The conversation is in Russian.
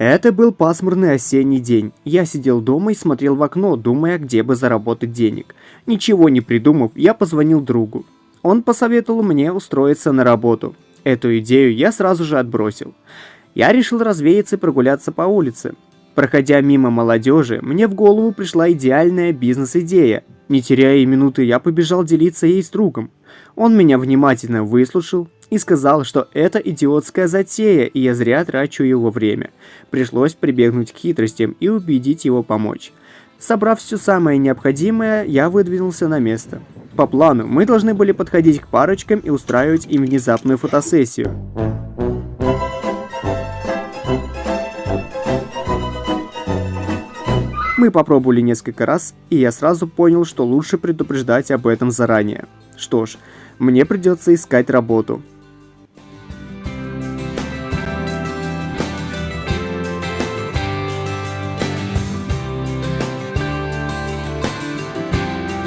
Это был пасмурный осенний день. Я сидел дома и смотрел в окно, думая, где бы заработать денег. Ничего не придумав, я позвонил другу. Он посоветовал мне устроиться на работу. Эту идею я сразу же отбросил. Я решил развеяться и прогуляться по улице. Проходя мимо молодежи, мне в голову пришла идеальная бизнес-идея. Не теряя и минуты, я побежал делиться ей с другом. Он меня внимательно выслушал и сказал, что это идиотская затея, и я зря трачу его время. Пришлось прибегнуть к хитростям и убедить его помочь. Собрав все самое необходимое, я выдвинулся на место. По плану, мы должны были подходить к парочкам и устраивать им внезапную фотосессию. Мы попробовали несколько раз, и я сразу понял, что лучше предупреждать об этом заранее. Что ж, мне придется искать работу.